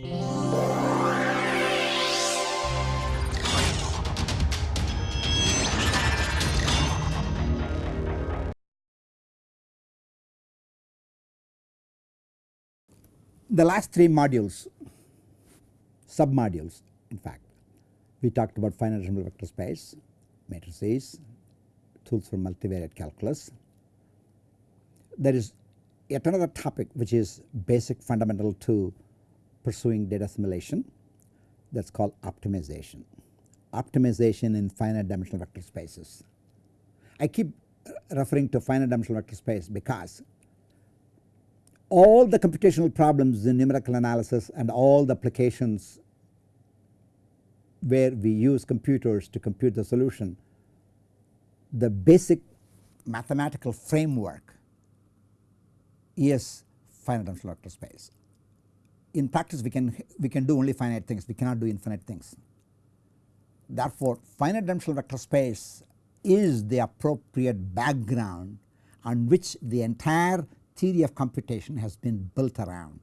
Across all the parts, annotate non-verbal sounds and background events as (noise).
The last three modules, sub modules in fact, we talked about finite dimensional vector space, matrices, tools for multivariate calculus. There is yet another topic which is basic fundamental to pursuing data assimilation that is called optimization. Optimization in finite dimensional vector spaces. I keep referring to finite dimensional vector space because all the computational problems in numerical analysis and all the applications where we use computers to compute the solution, the basic mathematical framework is finite dimensional vector space. In practice we can we can do only finite things we cannot do infinite things. Therefore finite dimensional vector space is the appropriate background on which the entire theory of computation has been built around.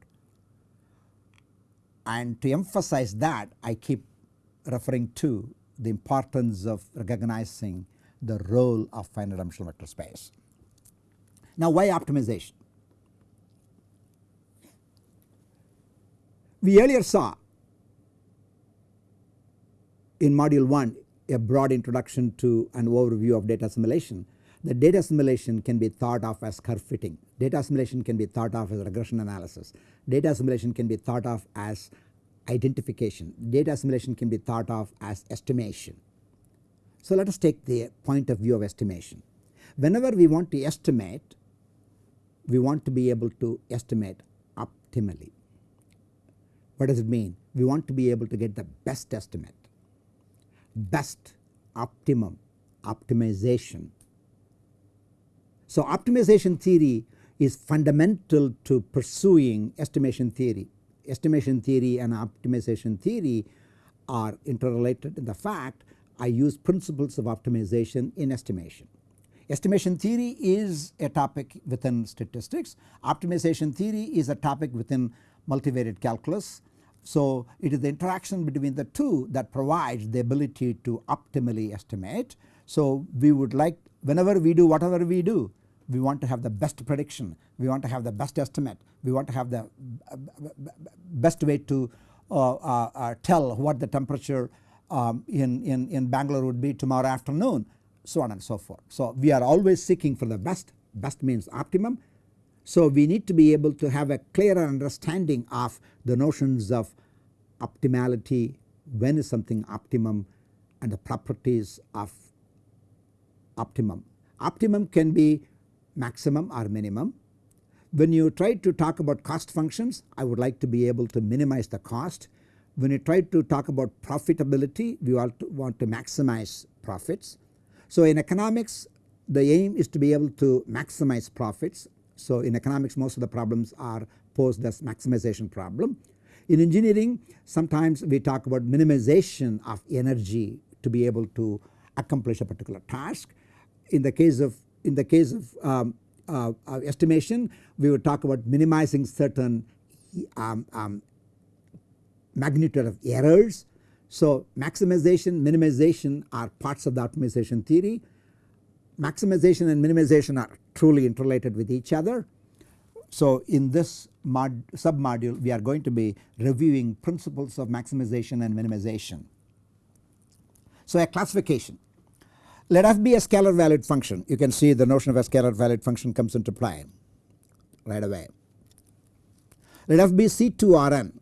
And to emphasize that I keep referring to the importance of recognizing the role of finite dimensional vector space. Now why optimization? We earlier saw in module 1 a broad introduction to an overview of data assimilation. The data assimilation can be thought of as curve fitting, data assimilation can be thought of as regression analysis, data assimilation can be thought of as identification, data assimilation can be thought of as estimation. So let us take the point of view of estimation. Whenever we want to estimate, we want to be able to estimate optimally. What does it mean? We want to be able to get the best estimate, best, optimum, optimization. So optimization theory is fundamental to pursuing estimation theory estimation theory and optimization theory are interrelated in the fact I use principles of optimization in estimation. Estimation theory is a topic within statistics, optimization theory is a topic within multivariate calculus. So it is the interaction between the two that provides the ability to optimally estimate. So we would like whenever we do whatever we do we want to have the best prediction, we want to have the best estimate, we want to have the best way to uh, uh, uh, tell what the temperature um, in, in, in Bangalore would be tomorrow afternoon so on and so forth. So we are always seeking for the best, best means optimum. So we need to be able to have a clearer understanding of the notions of optimality, when is something optimum and the properties of optimum. Optimum can be maximum or minimum. When you try to talk about cost functions I would like to be able to minimize the cost. When you try to talk about profitability we to, want to maximize profits. So in economics the aim is to be able to maximize profits. So in economics most of the problems are posed as maximization problem. In engineering sometimes we talk about minimization of energy to be able to accomplish a particular task. In the case of in the case of um, uh, uh, estimation we would talk about minimizing certain um, um, magnitude of errors. So maximization minimization are parts of the optimization theory. Maximization and minimization are truly interrelated with each other. So in this mod sub module we are going to be reviewing principles of maximization and minimization. So a classification let f be a scalar valued function you can see the notion of a scalar valued function comes into play right away. Let f be C2 Rn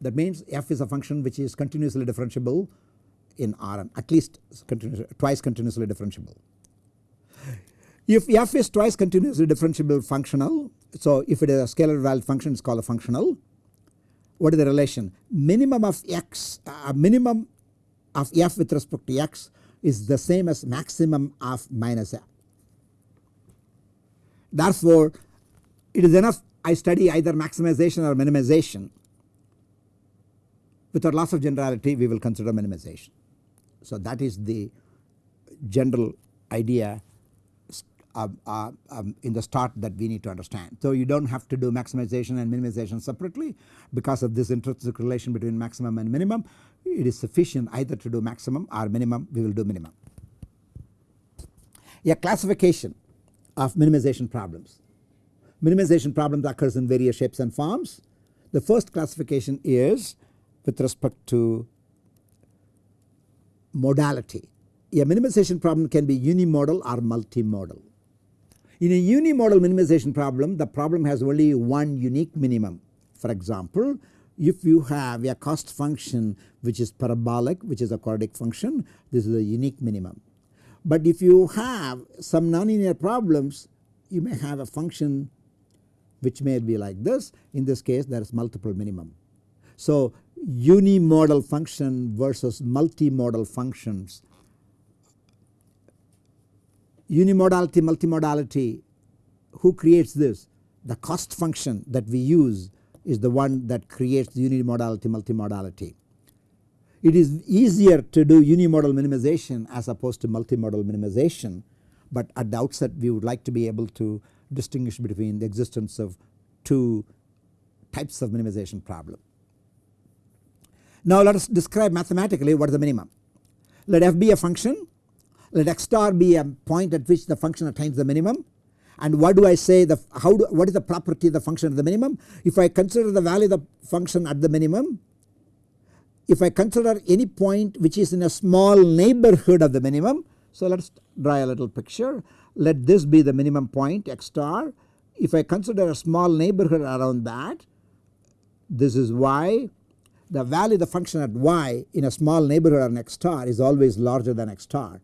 that means f is a function which is continuously differentiable in Rn at least continuous, twice continuously differentiable. If f is twice continuously differentiable functional so if it is a scalar valued function it is called a functional. What is the relation? Minimum of x uh, minimum of f with respect to x is the same as maximum of minus f. Therefore, it is enough I study either maximization or minimization. Without loss of generality we will consider minimization. So that is the general idea uh, uh, um, in the start that we need to understand. So you do not have to do maximization and minimization separately because of this intrinsic relation between maximum and minimum it is sufficient either to do maximum or minimum we will do minimum. A classification of minimization problems. Minimization problems occurs in various shapes and forms. The first classification is with respect to modality. A minimization problem can be unimodal or multimodal. In a unimodal minimization problem the problem has only one unique minimum. For example, if you have a cost function which is parabolic which is a quadratic function this is a unique minimum. But if you have some nonlinear problems you may have a function which may be like this in this case there is multiple minimum. So unimodal function versus multimodal functions unimodality multimodality who creates this the cost function that we use is the one that creates the unimodality multimodality. It is easier to do unimodal minimization as opposed to multimodal minimization but at the outset we would like to be able to distinguish between the existence of two types of minimization problem. Now let us describe mathematically what is the minimum. Let f be a function let x star be a point at which the function attains the minimum and what do I say the how do, what is the property of the function at the minimum. If I consider the value of the function at the minimum if I consider any point which is in a small neighborhood of the minimum. So let us draw a little picture let this be the minimum point x star if I consider a small neighborhood around that this is y the value of the function at y in a small neighborhood on x star is always larger than x star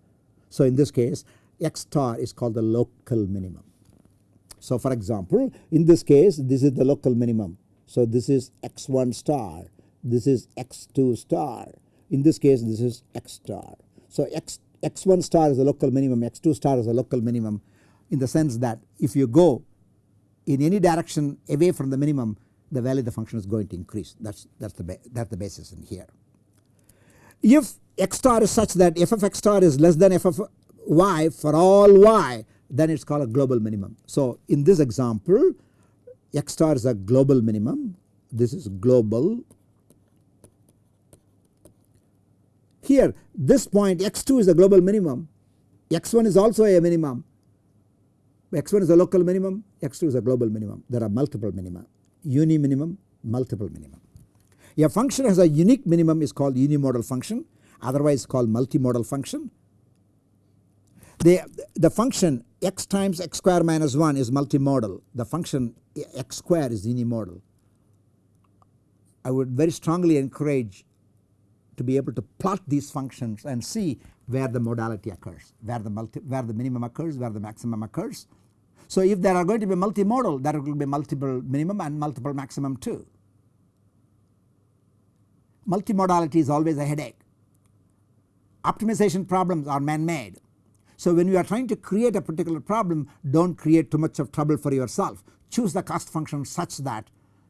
so in this case x star is called the local minimum. So for example in this case this is the local minimum. So this is x1 star, this is x2 star, in this case this is x star. So x, x1 star is the local minimum, x2 star is the local minimum in the sense that if you go in any direction away from the minimum the value of the function is going to increase that is that's the that's the basis in here. If x star is such that f of x star is less than f of y for all y then it is called a global minimum. So in this example x star is a global minimum this is global. Here this point x2 is a global minimum x1 is also a minimum x1 is a local minimum x2 is a global minimum there are multiple minima uni minimum multiple minimum. A function has a unique minimum is called unimodal function otherwise called multimodal function. The, the function x times x square minus 1 is multimodal the function x square is unimodal. I would very strongly encourage to be able to plot these functions and see where the modality occurs where the multi, where the minimum occurs where the maximum occurs. So if there are going to be multimodal there will be multiple minimum and multiple maximum too. Multimodality is always a headache. Optimization problems are man made so when you are trying to create a particular problem do not create too much of trouble for yourself. Choose the cost function such that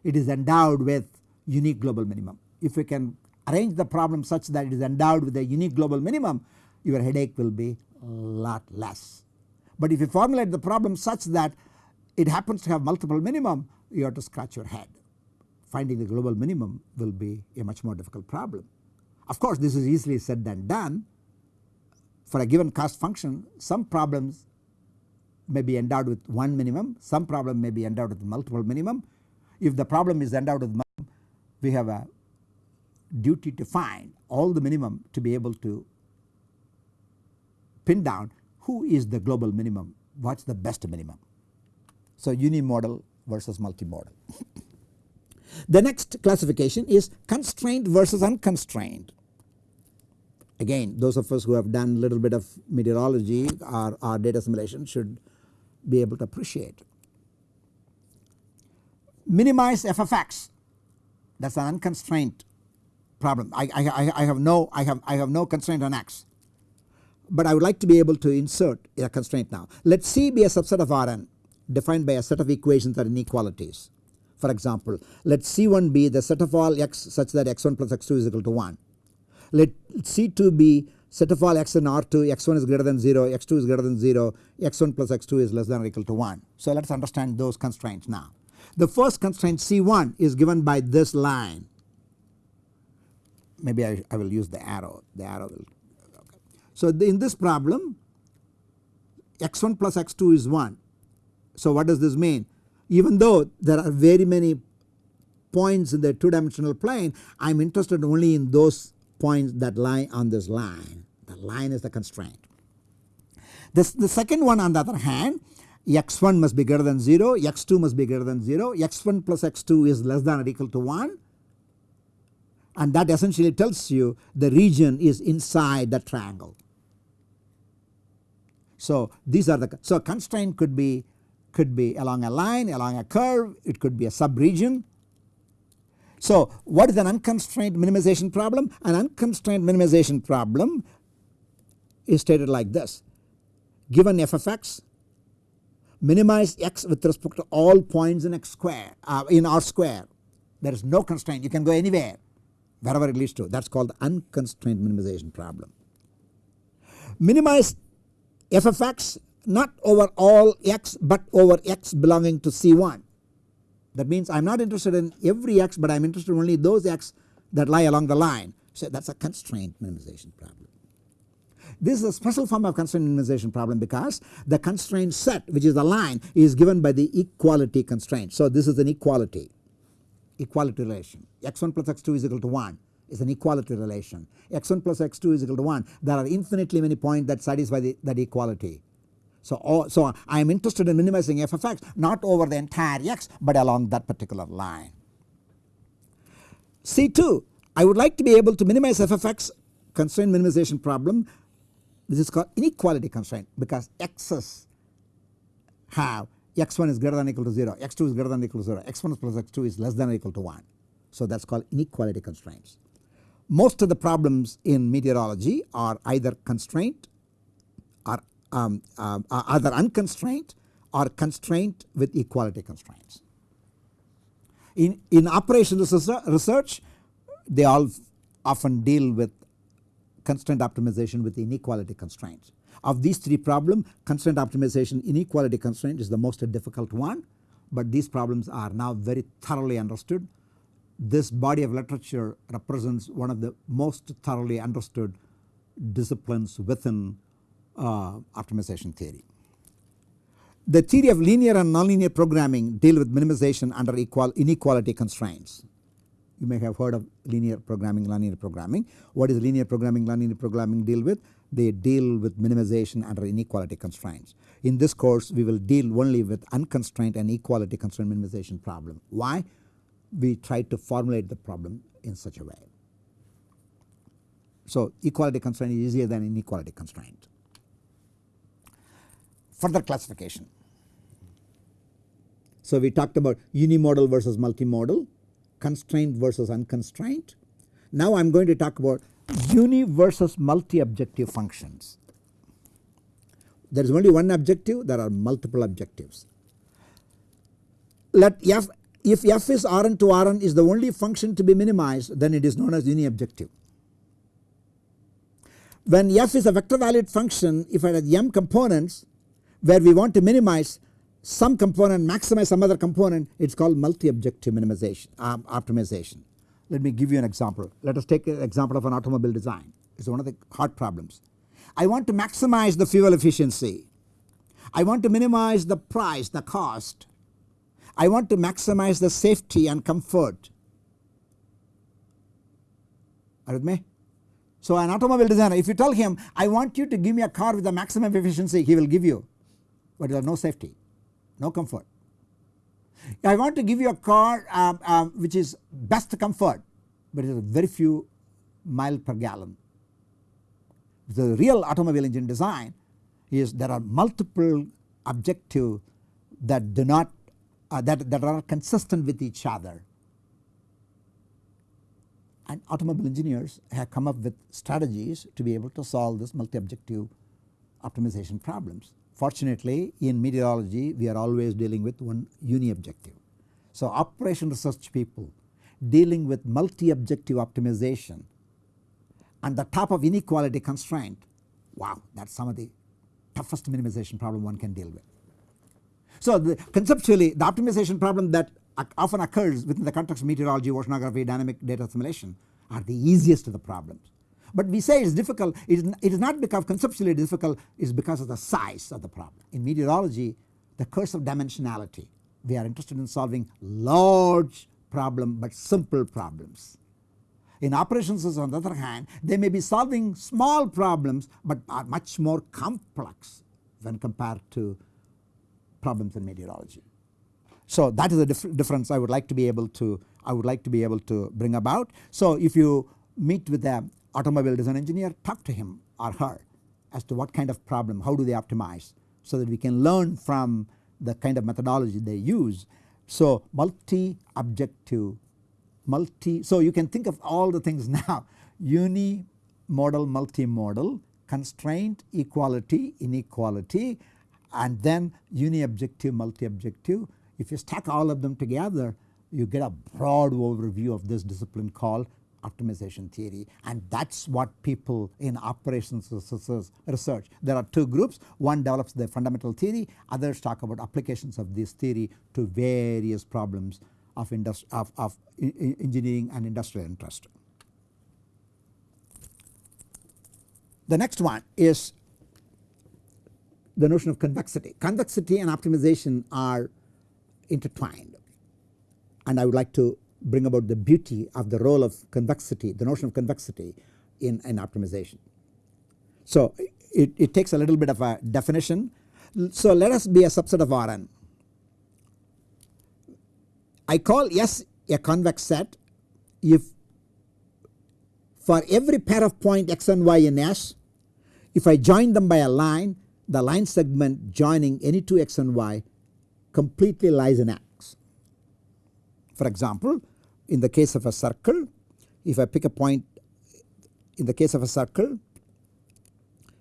it is endowed with unique global minimum. If you can arrange the problem such that it is endowed with a unique global minimum your headache will be a lot less. But if you formulate the problem such that it happens to have multiple minimum you have to scratch your head. Finding the global minimum will be a much more difficult problem. Of course this is easily said than done for a given cost function some problems may be endowed with one minimum, some problem may be endowed with multiple minimum. If the problem is endowed with minimum we have a duty to find all the minimum to be able to pin down who is the global minimum, what is the best minimum. So unimodal versus multimodal. (laughs) the next classification is constrained versus unconstrained. Again those of us who have done a little bit of meteorology or, or data assimilation should be able to appreciate. Minimize f of x that is an unconstrained problem I, I, I have no I have I have no constraint on x but I would like to be able to insert a constraint now. Let C be a subset of Rn defined by a set of equations are inequalities. For example let C1 be the set of all x such that x1 plus x2 is equal to 1 let C2 be set of all x in R2 x1 is greater than 0 x2 is greater than 0 x1 plus x2 is less than or equal to 1. So let us understand those constraints now. The first constraint C1 is given by this line maybe I, I will use the arrow the arrow will okay. So the, in this problem x1 plus x2 is 1. So what does this mean? Even though there are very many points in the two dimensional plane I am interested only in those points that lie on this line. The line is the constraint. This, the second one on the other hand x1 must be greater than 0, x2 must be greater than 0, x1 plus x2 is less than or equal to 1 and that essentially tells you the region is inside the triangle. So these are the so constraint could be could be along a line along a curve it could be a subregion. So what is an unconstrained minimization problem? An unconstrained minimization problem is stated like this given f of x minimize x with respect to all points in x square uh, in R square there is no constraint you can go anywhere wherever it leads to that is called unconstrained minimization problem. Minimize f of x not over all x but over x belonging to C1 that means I am not interested in every x but I am interested in only those x that lie along the line. So that is a constraint minimization problem. This is a special form of constraint minimization problem because the constraint set which is the line is given by the equality constraint. So this is an equality. Equality relation. X1 plus x2 is equal to 1 is an equality relation. X1 plus x2 is equal to 1 there are infinitely many points that satisfy the, that equality. So, all, so I am interested in minimizing f of x not over the entire x but along that particular line. C2 I would like to be able to minimize f of x constraint minimization problem this is called inequality constraint because x's have x1 is greater than or equal to 0, x2 is greater than or equal to 0, x1 plus x2 is less than or equal to 1. So that is called inequality constraints. Most of the problems in meteorology are either constraint um, um, are either unconstrained or constrained with equality constraints. In, in operational research they all often deal with constraint optimization with inequality constraints. Of these three problems constraint optimization inequality constraint is the most difficult one but these problems are now very thoroughly understood. This body of literature represents one of the most thoroughly understood disciplines within uh, Uh, optimization theory. The theory of linear and nonlinear programming deal with minimization under equal inequality constraints. You may have heard of linear programming, nonlinear programming. What is linear programming, nonlinear programming deal with? they deal with minimization under inequality constraints. In this course we will deal only with unconstrained and equality constraint minimization problem. Why? We try to formulate the problem in such a way. So equality constraint is easier than inequality constraint. Further classification. So we talked about unimodal versus multimodal, constraint versus unconstrained. Now I am going to talk about uni versus multi objective functions. There is only one objective there are multiple objectives. Let f if f is Rn to Rn is the only function to be minimized then it is known as uni objective. When f is a vector valued function if it has m components where we want to minimize some component maximize some other component it is called multi objective minimization um, optimization. Let me give you an example. Let us take an example of an automobile design. It is one of the hard problems. I want to maximize the fuel efficiency. I want to minimize the price, the cost. I want to maximize the safety and comfort. Are with me? So an automobile designer if you tell him I want you to give me a car with the maximum efficiency he will give you but there is no safety, no comfort. I want to give you a car uh, uh, which is best comfort but it is very few mile per gallon. The real automobile engine design is there are multiple objectives that do not uh, that, that are consistent with each other and automobile engineers have come up with strategies to be able to solve this multi objective optimization problems. Fortunately in meteorology we are always dealing with one uni objective. So operation research people dealing with multi objective optimization and the top of inequality constraint wow that is some of the toughest minimization problem one can deal with. So the, conceptually the optimization problem that often occurs within the context of meteorology, oceanography, dynamic data assimilation are the easiest of the problems. But we say it is difficult, it is, it is not because conceptually difficult, it is because of the size of the problem. In meteorology the curse of dimensionality, we are interested in solving large problem but simple problems. In operations on the other hand they may be solving small problems but are much more complex when compared to problems in meteorology. So that is the dif difference I would like to be able to I would like to be able to bring about. So if you meet with a automobile design engineer talk to him or her as to what kind of problem how do they optimize so that we can learn from the kind of methodology they use. So multi objective multi so you can think of all the things (laughs) now unimodal multimodal constraint equality inequality and then uni objective multi objective if you stack all of them together you get a broad overview of this discipline called optimization theory and that is what people in operations research. There are two groups one develops the fundamental theory others talk about applications of this theory to various problems of, of, of engineering and industrial interest. The next one is the notion of convexity. Convexity and optimization are intertwined and I would like to bring about the beauty of the role of convexity the notion of convexity in, in optimization. So it, it takes a little bit of a definition. So let us be a subset of Rn. I call S a convex set if for every pair of point x and y in S if I join them by a line the line segment joining any two x and y completely lies in X. For example in the case of a circle if I pick a point in the case of a circle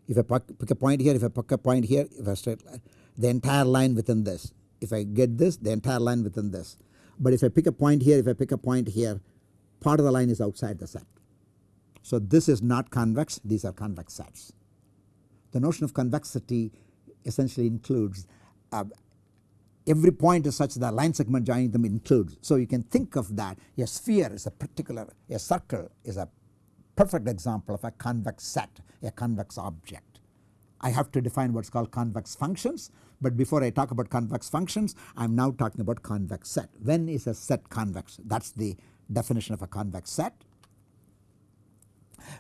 if I pick a point here if I pick a point here if I straight line the entire line within this if I get this the entire line within this but if I pick a point here if I pick a point here part of the line is outside the set. So this is not convex these are convex sets. The notion of convexity essentially includes uh, every point is such that line segment joining them includes. So you can think of that a sphere is a particular a circle is a perfect example of a convex set a convex object. I have to define what is called convex functions but before I talk about convex functions I am now talking about convex set. When is a set convex that is the definition of a convex set.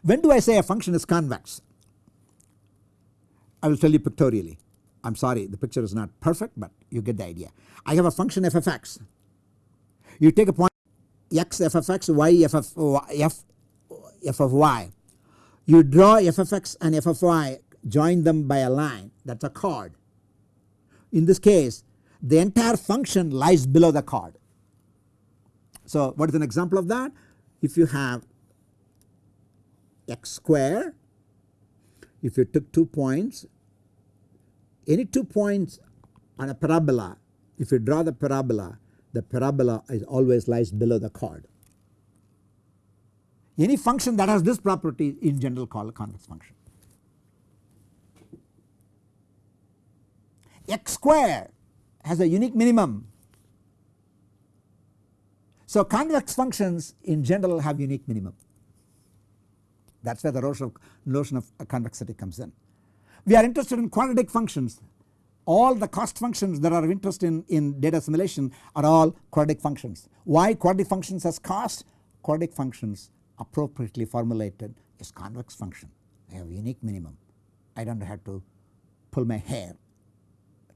When do I say a function is convex? I will tell you pictorially. I am sorry the picture is not perfect but you get the idea. I have a function f of x. You take a point x f of x, y f of, f, of y. You draw f of x and f of y join them by a line that is a chord. In this case the entire function lies below the chord. So what is an example of that? If you have x square if you took two points any two points on a parabola if you draw the parabola the parabola is always lies below the chord. Any function that has this property in general called a convex function. x square has a unique minimum. So convex functions in general have unique minimum that is where the notion of, notion of convexity comes in. We are interested in quadratic functions all the cost functions that are of interest in, in data assimilation are all quadratic functions. Why quadratic functions as cost? Quadratic functions appropriately formulated is convex function I have unique minimum. I do not have to pull my hair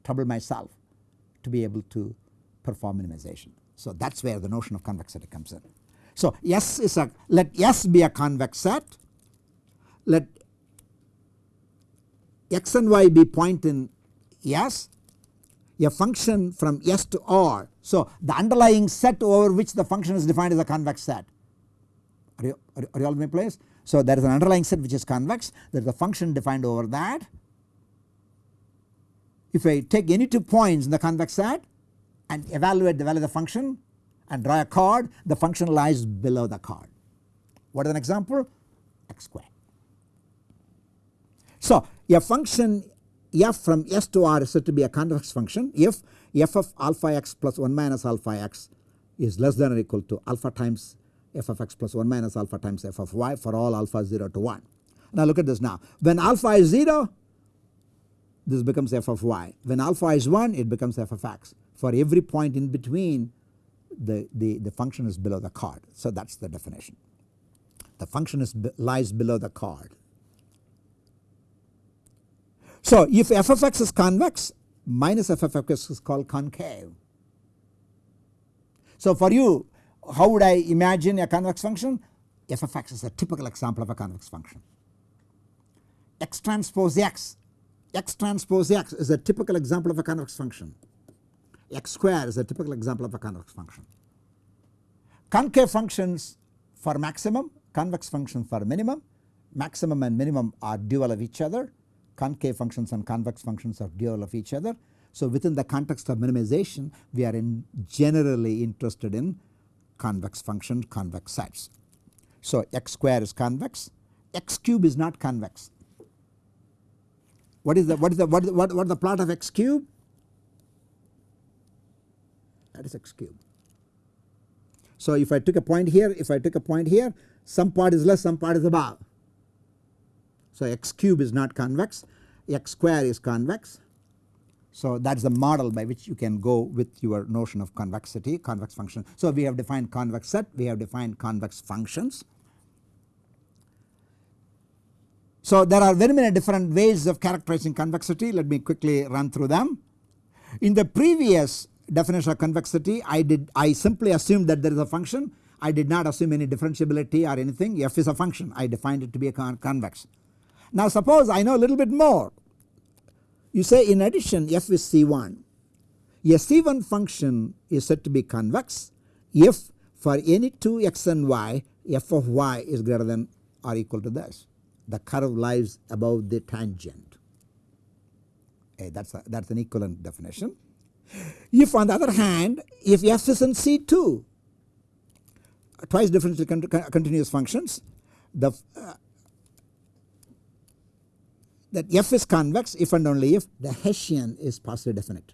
trouble myself to be able to perform minimization. So that is where the notion of convexity comes in. So S is a let S be a convex set let x and y be point in S a function from S to R. So the underlying set over which the function is defined is a convex set. Are you, are, are you all in my place? So there is an underlying set which is convex there is a function defined over that. If I take any two points in the convex set and evaluate the value of the function and draw a chord the function lies below the chord. What is an example? x square. So a function f from S to R is said to be a convex function if f of alpha x plus 1 minus alpha x is less than or equal to alpha times f of x plus 1 minus alpha times f of y for all alpha 0 to 1. Now look at this now. When alpha is 0 this becomes f of y. When alpha is 1 it becomes f of x. For every point in between the, the, the function is below the chord. So that is the definition. The function is lies below the chord. So if f of x is convex minus f of x is called concave. So for you how would I imagine a convex function? f of x is a typical example of a convex function. x transpose x, x transpose x is a typical example of a convex function. x square is a typical example of a convex function. Concave functions for maximum, convex functions for minimum, maximum and minimum are dual of each other concave functions and convex functions are dual of each other. So within the context of minimization we are in generally interested in convex function convex sets. So x square is convex, x cube is not convex. What is the what is the what what what the plot of x cube? That is x cube. So if I took a point here, if I took a point here, some part is less, some part is above. So x cube is not convex, x square is convex. So that is the model by which you can go with your notion of convexity, convex function. So we have defined convex set, we have defined convex functions. So there are very many different ways of characterizing convexity, let me quickly run through them. In the previous definition of convexity I did I simply assumed that there is a function I did not assume any differentiability or anything f is a function I defined it to be a con convex. Now suppose I know a little bit more. You say in addition f is C1. A C1 function is said to be convex if for any 2 x and y f of y is greater than or equal to this. The curve lies above the tangent. Okay, that's, a, that's an equivalent definition. If on the other hand if f is in C2 twice differential continuous functions the uh, that f is convex if and only if the Hessian is positive definite.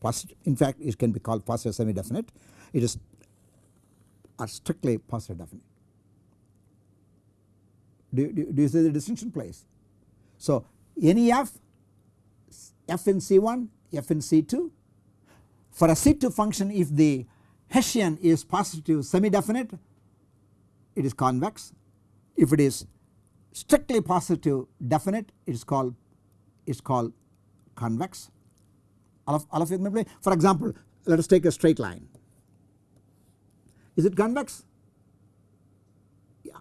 Positive, in fact it can be called positive semi definite it is are strictly positive definite. Do, do, do you see the distinction place? So any f f in C1 f in C2 for a C2 function if the Hessian is positive semi definite it is convex if it is strictly positive definite it is called it is called convex all of, all of you For example let us take a straight line is it convex? Yeah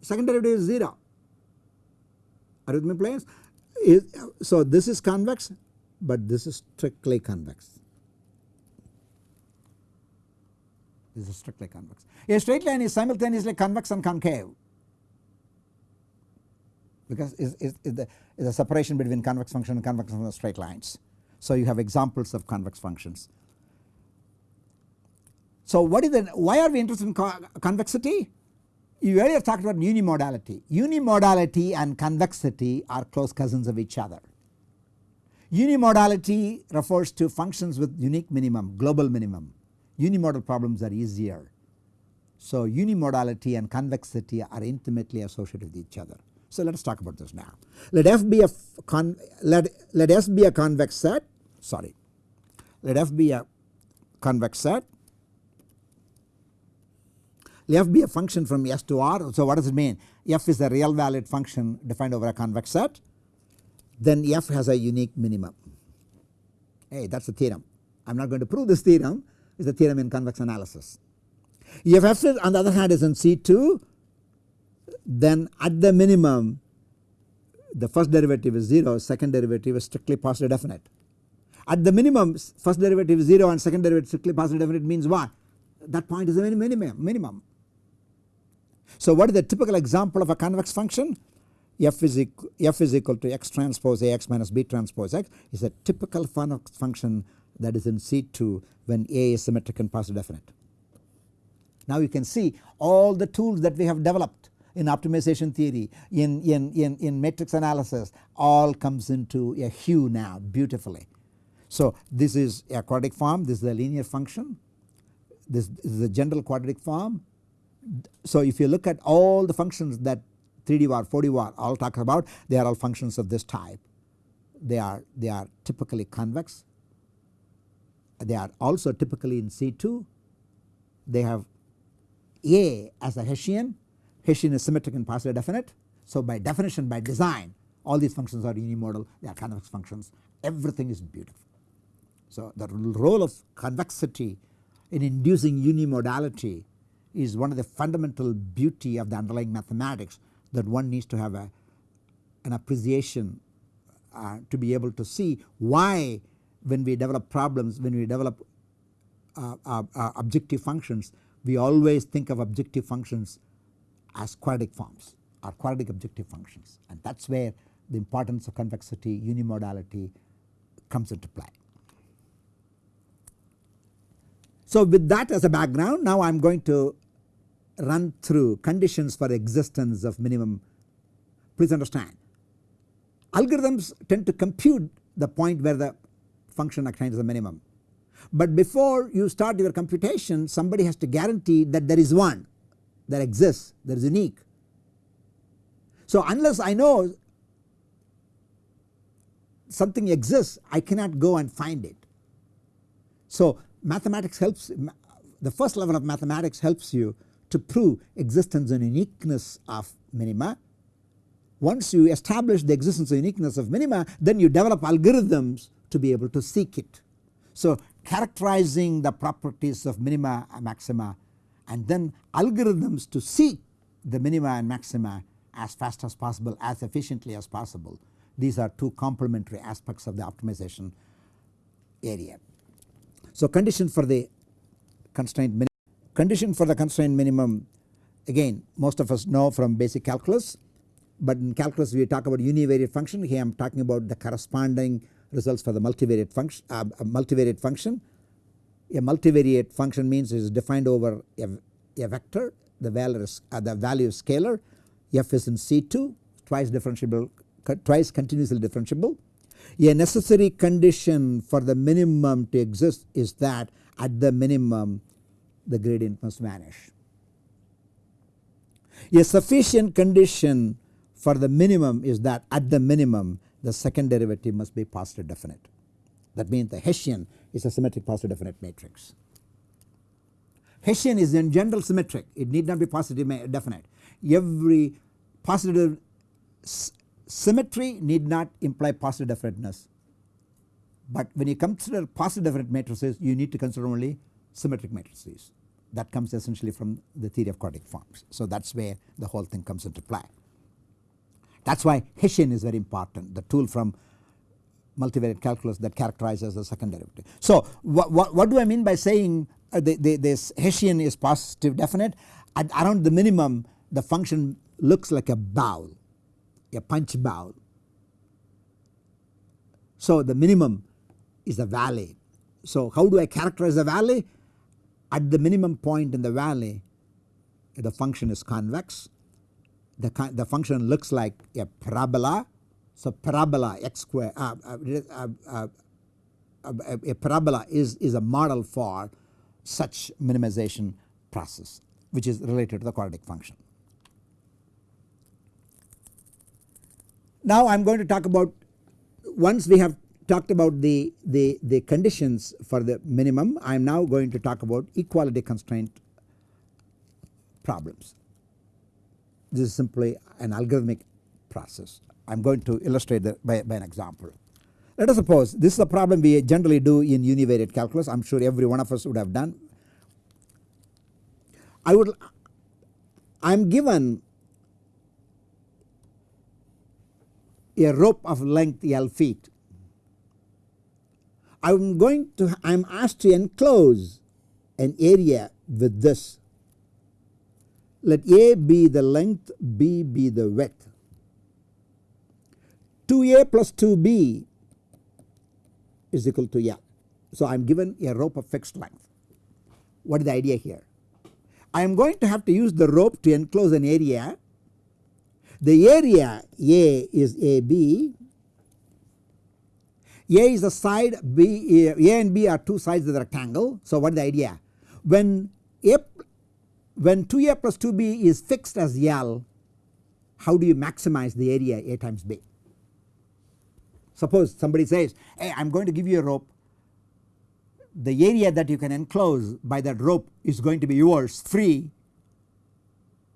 second derivative is 0 are please? so this is convex but this is strictly convex. This is strictly convex. A straight line is simultaneously convex and concave because is, is, is, the, is a separation between convex function and convex function straight lines. So you have examples of convex functions. So what is the why are we interested in co convexity? You earlier talked about unimodality. Unimodality and convexity are close cousins of each other. Unimodality refers to functions with unique minimum, global minimum. Unimodal problems are easier. So unimodality and convexity are intimately associated with each other. So let us talk about this now. Let f be a con let let S be a convex set. Sorry, let f be a convex set. Let f be a function from S to R. So what does it mean? F is a real valued function defined over a convex set. Then f has a unique minimum. Hey, that's the theorem. I'm not going to prove this theorem. It's a theorem in convex analysis. If f is on the other hand is in C2 then at the minimum the first derivative is 0 second derivative is strictly positive definite. At the minimum first derivative is 0 and second derivative strictly positive definite means what? That point is a minimum, minimum. So what is the typical example of a convex function? F is, equal, F is equal to x transpose Ax minus B transpose x is a typical convex function that is in C2 when A is symmetric and positive definite. Now you can see all the tools that we have developed in optimization theory, in, in, in, in matrix analysis all comes into a hue now beautifully. So this is a quadratic form, this is a linear function, this is a general quadratic form. So if you look at all the functions that 3D Var, 4D Var all talk about they are all functions of this type. They are, they are typically convex, they are also typically in C2, they have A as a Hessian, Hessian is symmetric and positive definite. So by definition by design all these functions are unimodal they are convex functions everything is beautiful. So the role of convexity in inducing unimodality is one of the fundamental beauty of the underlying mathematics that one needs to have a, an appreciation uh, to be able to see why when we develop problems when we develop uh, uh, uh objective functions we always think of objective functions as quadratic forms or quadratic objective functions and that is where the importance of convexity unimodality comes into play. So with that as a background now I am going to run through conditions for existence of minimum. Please understand algorithms tend to compute the point where the function attains the minimum. But before you start your computation somebody has to guarantee that there is one that exists that is unique. So unless I know something exists I cannot go and find it. So mathematics helps the first level of mathematics helps you to prove existence and uniqueness of minima. Once you establish the existence and uniqueness of minima then you develop algorithms to be able to seek it. So characterizing the properties of minima and maxima and then algorithms to seek the minima and maxima as fast as possible as efficiently as possible. These are two complementary aspects of the optimization area. So condition for the constraint minimum Condition for the constraint minimum again most of us know from basic calculus but in calculus we talk about univariate function here I am talking about the corresponding results for the multivariate function uh, multivariate function. A multivariate function means it is defined over a, a vector the value is uh, the value scalar f is in C2 twice differentiable twice continuously differentiable. A necessary condition for the minimum to exist is that at the minimum the gradient must vanish. A sufficient condition for the minimum is that at the minimum the second derivative must be positive definite. That means the Hessian is a symmetric positive definite matrix. Hessian is in general symmetric it need not be positive definite. Every positive symmetry need not imply positive definiteness but when you consider positive definite matrices you need to consider only symmetric matrices that comes essentially from the theory of quadratic forms. So that is where the whole thing comes into play. That is why Hessian is very important the tool from multivariate calculus that characterizes the second derivative. So what, what, what do I mean by saying uh, the, the, this Hessian is positive definite at around the minimum the function looks like a bowl a punch bowl. So the minimum is a valley. So how do I characterize the valley? At the minimum point in the valley the function is convex the, the function looks like a parabola. So parabola x square uh, uh, uh, a parabola is, is a model for such minimization process which is related to the quadratic function. Now I am going to talk about once we have talked about the, the, the conditions for the minimum I am now going to talk about equality constraint problems. This is simply an algorithmic process. I am going to illustrate that by, by an example. Let us suppose this is a problem we generally do in univariate calculus I am sure every one of us would have done. I would I am given a rope of length L feet. I am going to I am asked to enclose an area with this. Let A be the length, B be the width. 2A plus 2B is equal to L. So I am given a rope of fixed length. What is the idea here? I am going to have to use the rope to enclose an area The area A is AB. A is the side B A and B are two sides of the rectangle. So what is the idea? When A when 2A plus 2B is fixed as L how do you maximize the area A times B? Suppose somebody says hey I am going to give you a rope the area that you can enclose by that rope is going to be yours free.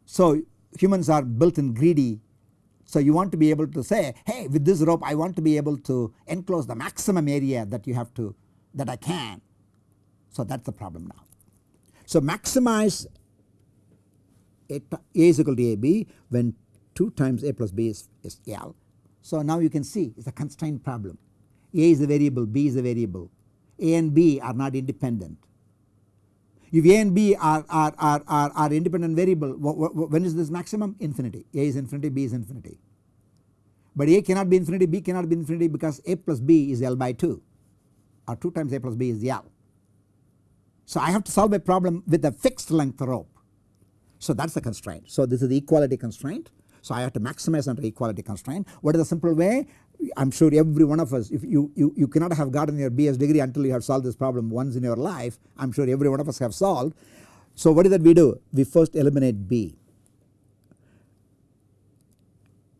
So humans are built in greedy so you want to be able to say hey with this rope I want to be able to enclose the maximum area that you have to that I can. So that is the problem now. So maximize a, a is equal to AB when 2 times A plus B is, is L. So now you can see it is a constraint problem. A is a variable, B is a variable. A and B are not independent. If A and B are, are, are, are, are independent variable when is this maximum? Infinity. A is infinity, B is infinity. But A cannot be infinity, B cannot be infinity because A plus B is L by 2 or 2 times A plus B is L. So I have to solve a problem with a fixed length rope. So that is the constraint. So this is the equality constraint. So I have to maximize under equality constraint. What is the simple way? I am sure every one of us if you, you, you cannot have gotten your BS degree until you have solved this problem once in your life I am sure every one of us have solved. So what is that we do? We first eliminate B.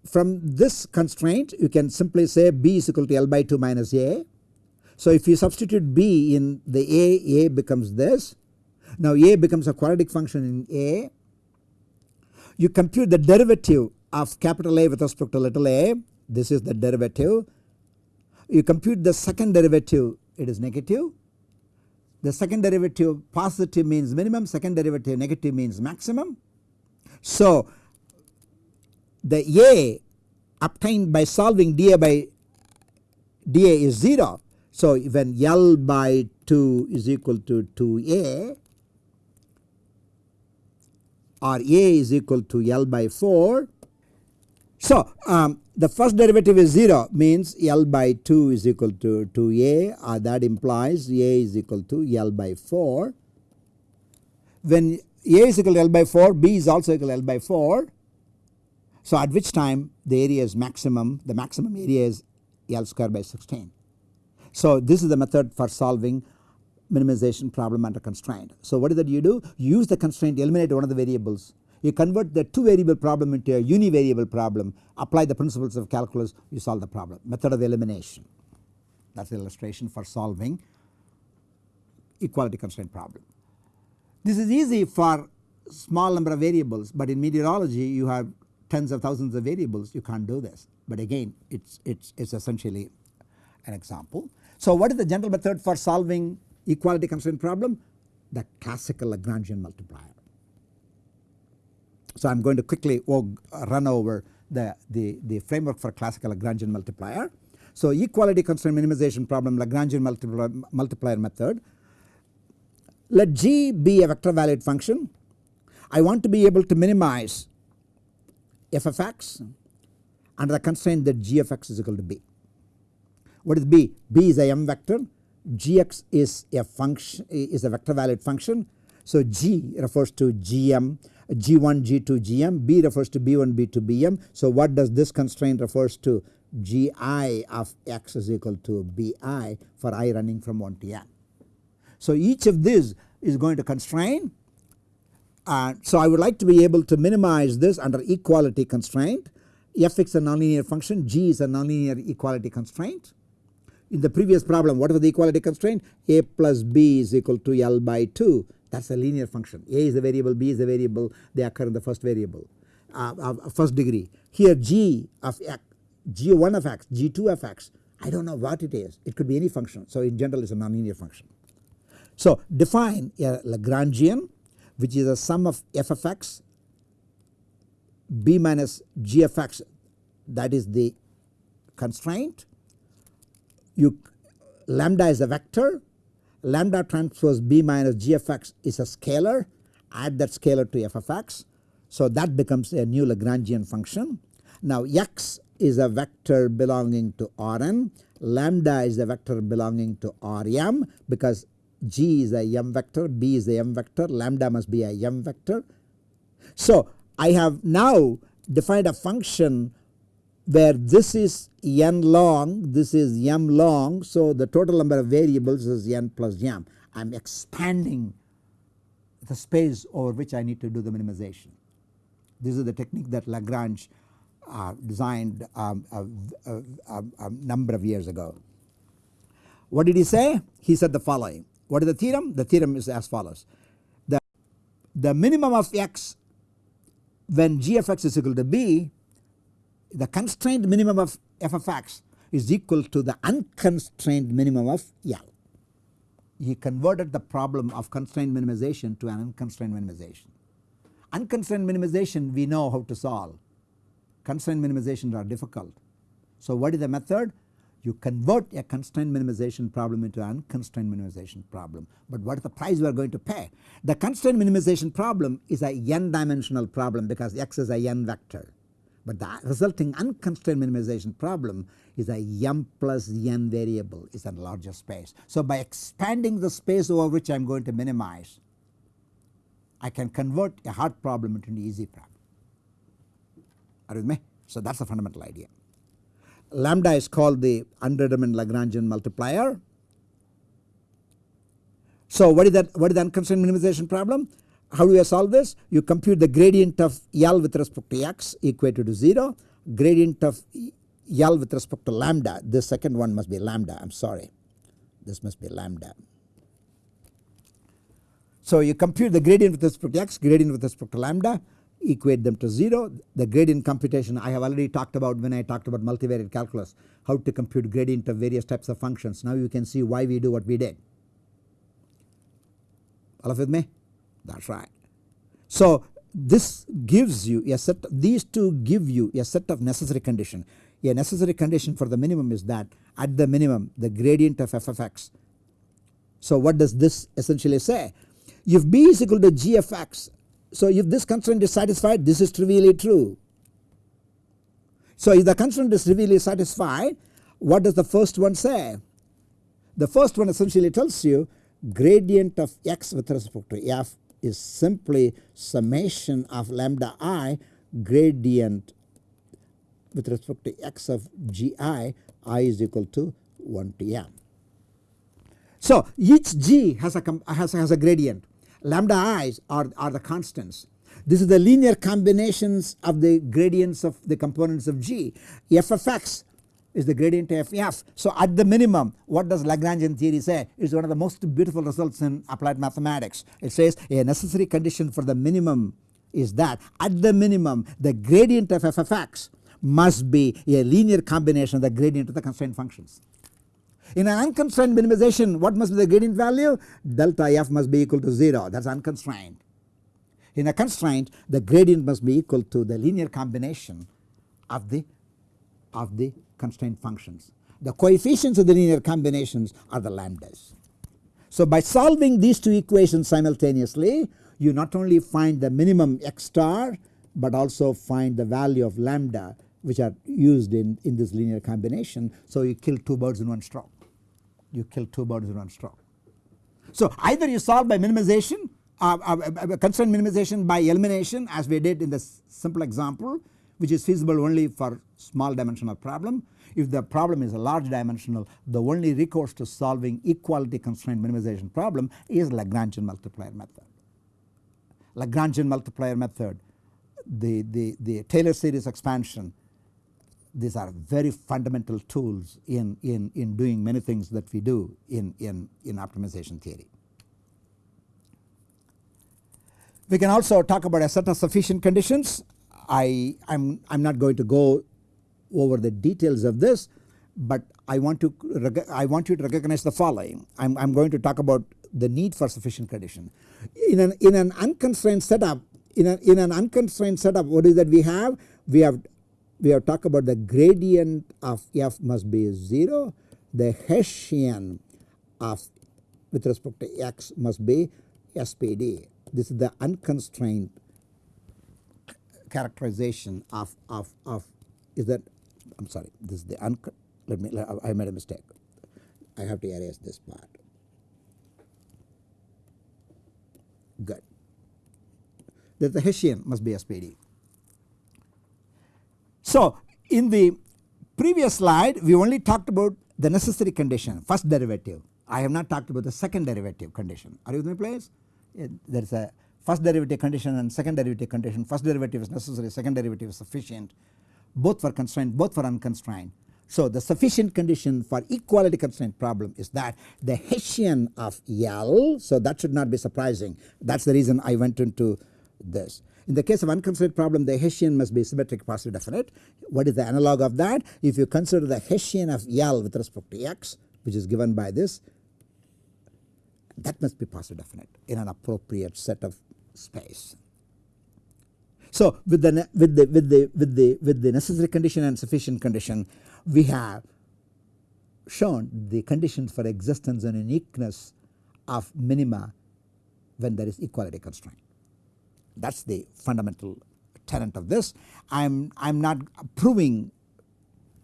From this constraint you can simply say B is equal to L by 2 minus A. So if you substitute B in the A, A becomes this. Now A becomes a quadratic function in A. You compute the derivative of capital A with respect to little a this is the derivative. You compute the second derivative it is negative. The second derivative positive means minimum, second derivative negative means maximum. So the A obtained by solving dA by dA is 0. So when L by 2 is equal to 2A or A is equal to L by 4 so um, the first derivative is 0 means L by 2 is equal to 2A uh, that implies A is equal to L by 4. When A is equal to L by 4 B is also equal to L by 4. So at which time the area is maximum the maximum area is L square by 16. So this is the method for solving minimization problem under constraint. So what is that you do? Use the constraint to eliminate one of the variables you convert the two variable problem into a univariable problem apply the principles of calculus you solve the problem method of elimination that is the illustration for solving equality constraint problem. This is easy for small number of variables but in meteorology you have tens of thousands of variables you can't do this but again it's it's it's essentially an example. So what is the general method for solving equality constraint problem? The classical Lagrangian multiplier. So I am going to quickly oh, run over the, the, the framework for classical Lagrangian multiplier. So equality constraint minimization problem Lagrangian multiplier, multiplier method. Let G be a vector valued function. I want to be able to minimize f of x under the constraint that g of x is equal to b. What is b? b is a m vector, gx is a function is a vector valued function. So g refers to gm G1, G2, Gm, B refers to B1, B2, Bm. So what does this constraint refers to? Gi of x is equal to Bi for i running from 1 to n. So each of these is going to constrain uh, so I would like to be able to minimize this under equality constraint f is a nonlinear function g is a nonlinear equality constraint. In the previous problem what was the equality constraint? A plus b is equal to L by 2 that is a linear function. A is the variable b is the variable they occur in the first variable. Uh, uh, first degree. Here g of x g1 of x g2 of x I do not know what it is. It could be any function. So in general it is a nonlinear function. So define a Lagrangian which is a sum of f of x b minus g of x. That is the constraint you lambda is a vector lambda transpose b minus g of x is a scalar add that scalar to f of x. So that becomes a new Lagrangian function. Now x is a vector belonging to Rn lambda is a vector belonging to Rm because g is a m vector b is a m vector lambda must be a m vector. So I have now defined a function where this is n long, this is m long. So, the total number of variables is n plus m. I am expanding the space over which I need to do the minimization. This is the technique that Lagrange uh, designed um, a, a, a, number of years ago. What did he say? He said the following. What is the theorem? The theorem is as follows. The, the minimum of x when g of x is equal to b, the constrained minimum of f of x is equal to the unconstrained minimum of L. He converted the problem of constrained minimization to an unconstrained minimization. Unconstrained minimization we know how to solve, constrained minimizations are difficult. So what is the method? You convert a constrained minimization problem into an unconstrained minimization problem. But what is the price we are going to pay? The constrained minimization problem is a n dimensional problem because x is a n vector. But the resulting unconstrained minimization problem is a m plus n variable is a larger space. So by expanding the space over which I am going to minimize I can convert a hard problem into an easy problem. Are you with me? So that is the fundamental idea. Lambda is called the undetermined Lagrangian multiplier. So what is that what is the unconstrained minimization problem? How do you solve this? You compute the gradient of L with respect to x equated to 0, gradient of L with respect to lambda, this second one must be lambda I am sorry this must be lambda. So you compute the gradient with respect to x, gradient with respect to lambda equate them to 0. The gradient computation I have already talked about when I talked about multivariate calculus how to compute gradient of various types of functions. Now you can see why we do what we did. All of with me? That is right. So this gives you a set these two give you a set of necessary condition. A necessary condition for the minimum is that at the minimum the gradient of f of x. So what does this essentially say? If b is equal to g of x so if this constraint is satisfied this is trivially true. So if the constraint is trivially satisfied what does the first one say? The first one essentially tells you gradient of x with respect to f is simply summation of lambda i gradient with respect to x of gi i is equal to 1 to m. So each g has a, has, has a gradient lambda i's are, are the constants. This is the linear combinations of the gradients of the components of G. f of x is the gradient of f. So at the minimum what does Lagrangian theory say? Is one of the most beautiful results in applied mathematics. It says a necessary condition for the minimum is that at the minimum the gradient of f of x must be a linear combination of the gradient of the constraint functions. In an unconstrained minimization what must be the gradient value? Delta f must be equal to 0 that is unconstrained. In a constraint the gradient must be equal to the linear combination of the of the constraint functions. The coefficients of the linear combinations are the lambdas. So by solving these two equations simultaneously you not only find the minimum x star but also find the value of lambda which are used in, in this linear combination. So you kill two birds in one stroke you kill two birds in one stroke. So either you solve by minimization uh, uh, uh, constraint minimization by elimination as we did in the simple example which is feasible only for small dimensional problem. If the problem is a large dimensional the only recourse to solving equality constraint minimization problem is Lagrangian multiplier method. Lagrangian multiplier method the, the, the Taylor series expansion these are very fundamental tools in, in, in doing many things that we do in, in, in optimization theory. We can also talk about a of sufficient conditions. I am I'm not going to go over the details of this, but I want to I want you to recognize the following. I'm, I'm going to talk about the need for sufficient condition. In an in an unconstrained setup, in an in an unconstrained setup, what is that we have? We have we have talked about the gradient of f must be 0, the Hessian of with respect to x must be SPD. This is the unconstrained characterization of, of, of is that I am sorry this is the un let me I made a mistake I have to erase this part good that the Hessian must be SPD So in the previous slide we only talked about the necessary condition first derivative. I have not talked about the second derivative condition. Are you with me please? There is a first derivative condition and second derivative condition. First derivative is necessary, second derivative is sufficient. Both for constrained, both for unconstrained. So the sufficient condition for equality constraint problem is that the Hessian of L, so that should not be surprising. That is the reason I went into this. In the case of unconstrained problem the Hessian must be symmetric positive definite. What is the analog of that? If you consider the Hessian of L with respect to x which is given by this that must be positive definite in an appropriate set of space. So with the with the with the with the with the necessary condition and sufficient condition we have shown the conditions for existence and uniqueness of minima when there is equality constraint. That is the fundamental tenet of this. I am I am not proving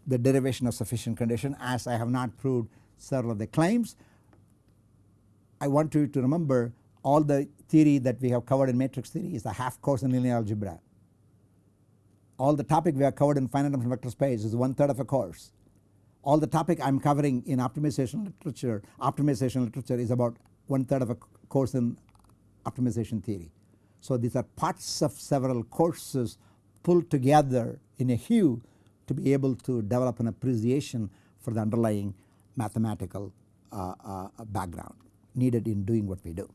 the derivation of sufficient condition as I have not proved several of the claims. I want you to remember all the theory that we have covered in matrix theory is the half course in linear algebra all the topic we have covered in finite dimensional vector space is one third of a course. All the topic I am covering in optimization literature, optimization literature is about one third of a course in optimization theory. So these are parts of several courses pulled together in a hue to be able to develop an appreciation for the underlying mathematical uh, uh, background needed in doing what we do.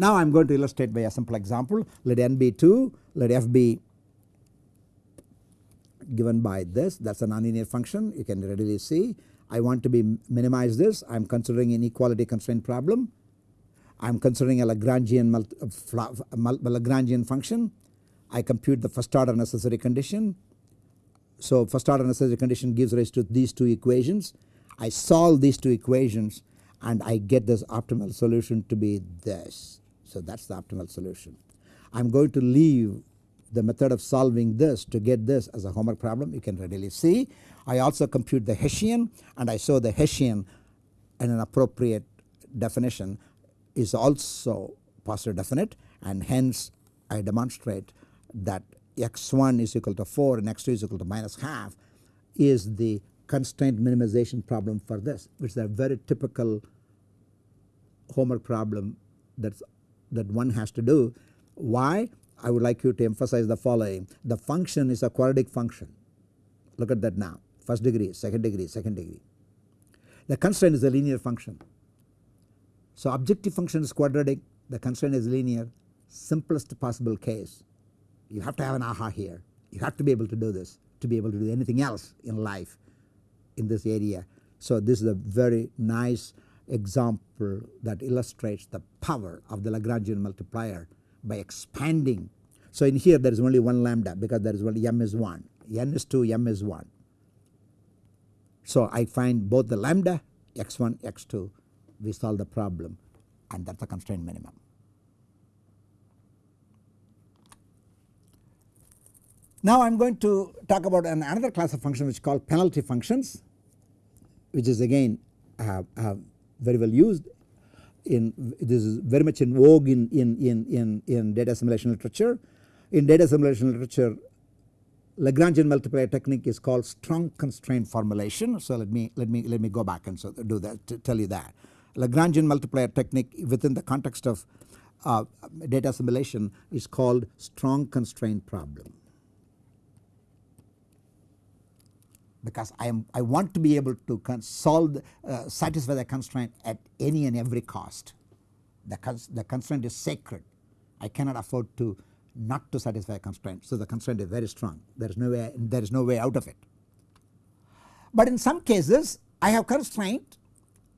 Now I am going to illustrate by a simple example let n be 2 let f be given by this that is a nonlinear function you can readily see. I want to be minimize this I am considering an equality constraint problem. I am considering a Lagrangian, uh, Lagrangian function. I compute the first order necessary condition. So first order necessary condition gives rise to these two equations. I solve these two equations and I get this optimal solution to be this. So that is the optimal solution. I am going to leave the method of solving this to get this as a homework problem you can readily see. I also compute the Hessian and I show the Hessian in an appropriate definition is also positive definite and hence I demonstrate that x1 is equal to 4 and x2 is equal to minus half is the constraint minimization problem for this which is a very typical homework problem that's that one has to do. Why? I would like you to emphasize the following the function is a quadratic function look at that now first degree second degree second degree. The constraint is a linear function. So objective function is quadratic the constraint is linear simplest possible case you have to have an aha here you have to be able to do this to be able to do anything else in life in this area. So this is a very nice example that illustrates the power of the Lagrangian multiplier by expanding. So in here there is only one lambda because there is only m is 1, n is 2, m is 1. So I find both the lambda x1 x2 we solve the problem and that is the constraint minimum. Now I am going to talk about an another class of function which is called penalty functions which is again uh, uh, very well used in this is very much in vogue in, in, in, in, in data assimilation literature. In data assimilation literature Lagrangian multiplier technique is called strong constraint formulation. So let me let me let me go back and so do that to tell you that. Lagrangian multiplier technique within the context of uh, data assimilation is called strong constraint problem. Because I am I want to be able to solve uh, satisfy the constraint at any and every cost. The, cons the constraint is sacred. I cannot afford to not to satisfy a constraint. So the constraint is very strong. There is no way there is no way out of it. But in some cases I have constraint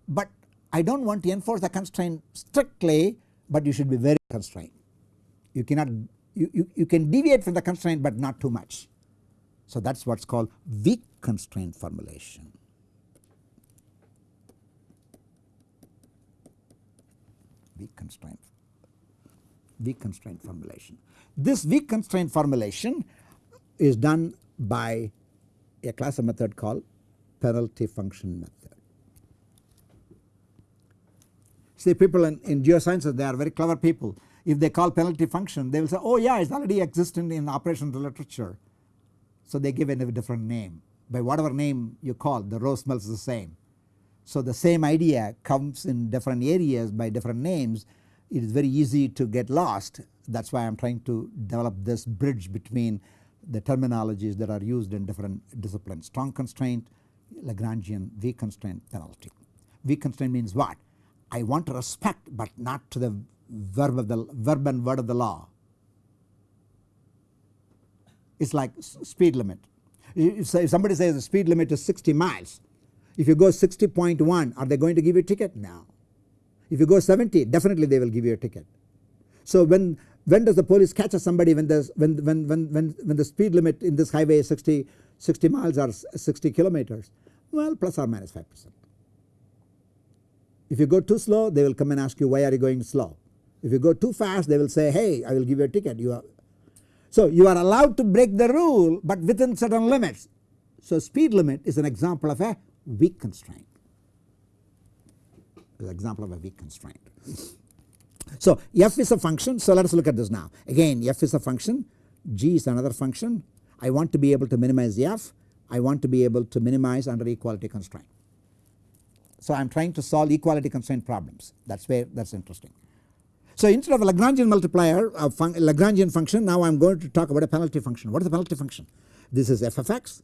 but I do not want to enforce the constraint strictly but you should be very constrained. You cannot you, you, you can deviate from the constraint but not too much. So that is what is called weak constraint formulation. Weak constraint, weak constraint formulation. This weak constraint formulation is done by a class of method called penalty function method. See people in, in geosciences they are very clever people. If they call penalty function they will say oh yeah it is already existent in operations literature So they give it a different name. By whatever name you call the row smells the same. So the same idea comes in different areas by different names it is very easy to get lost that is why I am trying to develop this bridge between the terminologies that are used in different disciplines strong constraint Lagrangian weak constraint penalty. Weak constraint means what? I want to respect but not to the verb of the verb and word of the law. It is like speed limit. If somebody says the speed limit is 60 miles, if you go 60.1 are they going to give you a ticket? No. If you go 70 definitely they will give you a ticket. So when when does the police catch somebody when the when when when when when the speed limit in this highway is 60 60 miles or 60 kilometers well plus or minus 5 percent. If you go too slow they will come and ask you why are you going slow. If you go too fast they will say hey I will give you a ticket you are. So you are allowed to break the rule but within certain limits. So speed limit is an example of a weak constraint. An example of a weak constraint. So f is a function so let us look at this now again f is a function g is another function I want to be able to minimize f I want to be able to minimize under equality constraint. So I am trying to solve equality constraint problems that is where that is interesting. So instead of a Lagrangian multiplier a fun Lagrangian function now I am going to talk about a penalty function. What is the penalty function? This is f of x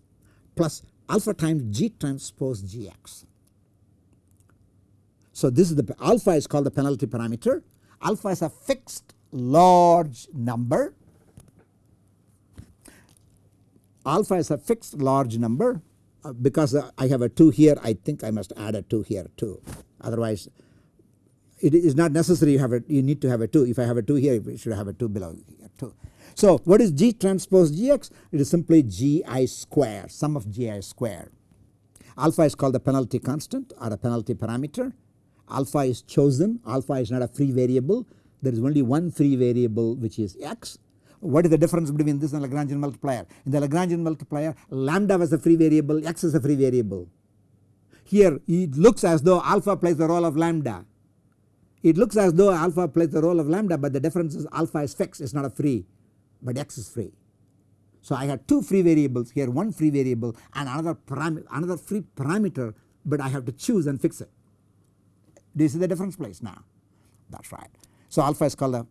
plus alpha times g transpose gx. So this is the alpha is called the penalty parameter. Alpha is a fixed large number alpha is a fixed large number uh, because uh, I have a 2 here I think I must add a 2 here too otherwise it is not necessary you have you need to have a 2 if I have a 2 here you should have a 2 below here too. So what is G transpose Gx? It is simply Gi square sum of Gi square. Alpha is called the penalty constant or a penalty parameter. Alpha is chosen alpha is not a free variable there is only one free variable which is x what is the difference between this and Lagrangian multiplier? In the Lagrangian multiplier lambda was a free variable, x is a free variable. Here it looks as though alpha plays the role of lambda. It looks as though alpha plays the role of lambda but the difference is alpha is fixed it is not a free but x is free. So I have two free variables here one free variable and another another free parameter but I have to choose and fix it. Do you see the difference place now? That is right. So alpha is called a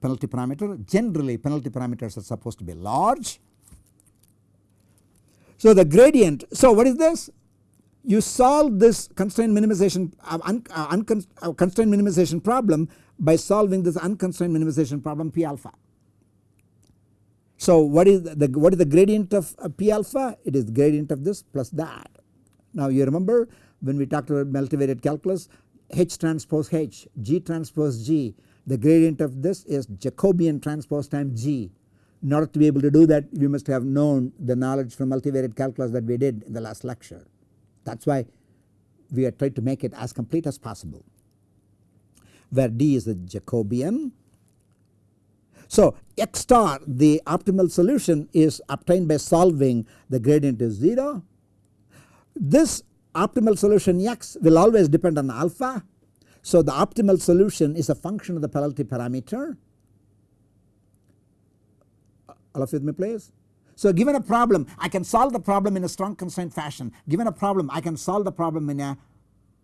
penalty parameter. Generally penalty parameters are supposed to be large. So the gradient, so what is this? You solve this constraint minimization uh, un, uh, uh, constraint minimization problem by solving this unconstrained minimization problem P alpha. So what is the what is the gradient of uh, P alpha? It is gradient of this plus that. Now you remember when we talked about multivariate calculus H transpose H, G transpose G the gradient of this is Jacobian transpose times G. In order to be able to do that we must have known the knowledge from multivariate calculus that we did in the last lecture. That is why we are trying to make it as complete as possible where D is the Jacobian. So x star the optimal solution is obtained by solving the gradient is 0. This optimal solution x will always depend on alpha so the optimal solution is a function of the penalty parameter. All of you with me please? So given a problem I can solve the problem in a strong constraint fashion. Given a problem I can solve the problem in a